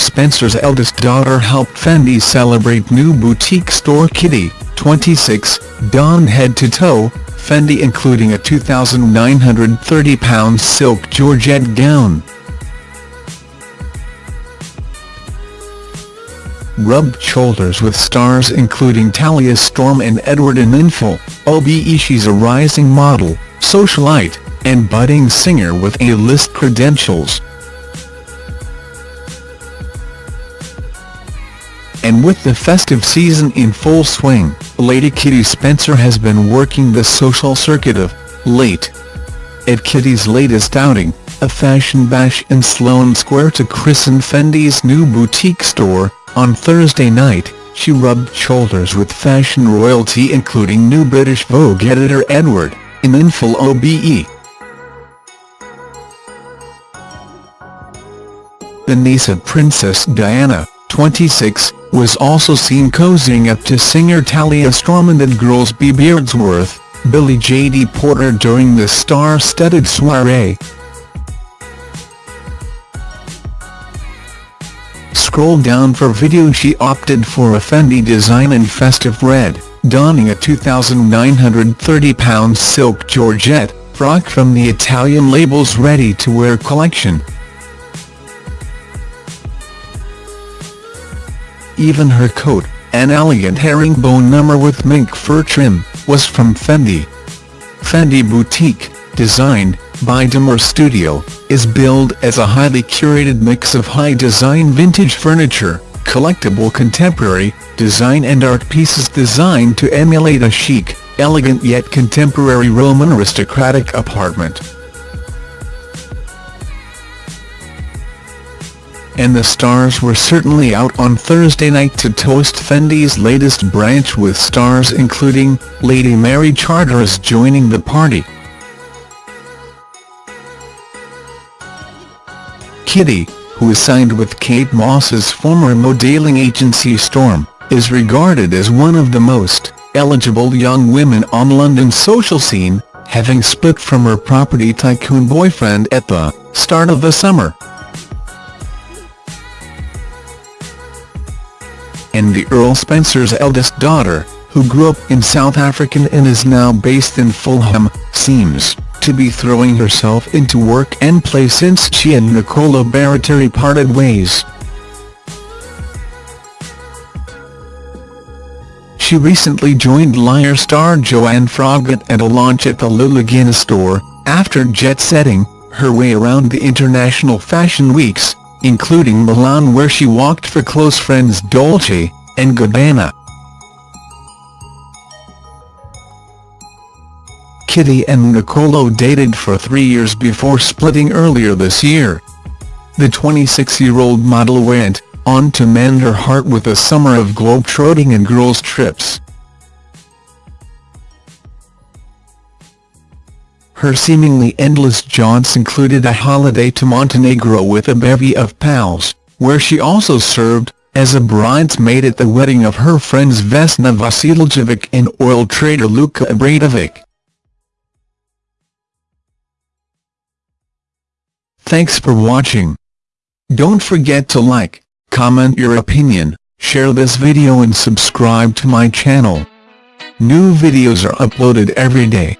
Spencer's eldest daughter helped Fendi celebrate new boutique store Kitty, 26, donned head to toe, Fendi including a £2,930 silk georgette gown. rubbed shoulders with stars including Talia Storm and Edward Enninful, OBE she's a rising model, socialite, and budding singer with A-list credentials. And with the festive season in full swing, Lady Kitty Spencer has been working the social circuit of late. At Kitty's latest outing, a fashion bash in Sloane Square to christen Fendi's new boutique store, on Thursday night, she rubbed shoulders with fashion royalty including new British Vogue editor Edward, in Enninful OBE. The niece of Princess Diana, 26, was also seen cozying up to singer Talia Storm and Girls B. Beardsworth, Billie J.D. Porter during the star-studded soiree. Scroll down for video she opted for a Fendi design in festive red, donning a £2,930 silk georgette frock from the Italian label's ready-to-wear collection. Even her coat, an elegant herringbone number with mink fur trim, was from Fendi. Fendi Boutique, designed, by Dimore Studio, is billed as a highly curated mix of high-design vintage furniture, collectible contemporary, design and art pieces designed to emulate a chic, elegant yet contemporary Roman aristocratic apartment. And the stars were certainly out on Thursday night to toast Fendi's latest branch with stars including, Lady Mary Charteris joining the party. Kitty, who is signed with Kate Moss's former modelling agency Storm, is regarded as one of the most eligible young women on London's social scene, having split from her property tycoon boyfriend at the start of the summer. And the Earl Spencer's eldest daughter, who grew up in South Africa and is now based in Fulham, seems to be throwing herself into work and play since she and Nicola Barattieri parted ways. She recently joined Liar star Joanne Froggatt at a launch at the Lula store, after jet-setting her way around the international fashion weeks, including Milan where she walked for close friends Dolce and Gabbana. Kitty and Nicolo dated for three years before splitting earlier this year. The 26-year-old model went on to mend her heart with a summer of globetrotting and girls' trips. Her seemingly endless jaunts included a holiday to Montenegro with a bevy of pals, where she also served as a bridesmaid at the wedding of her friends Vesna Vasiljevic and oil trader Luka Abradovic. Thanks for watching. Don't forget to like, comment your opinion, share this video and subscribe to my channel. New videos are uploaded every day.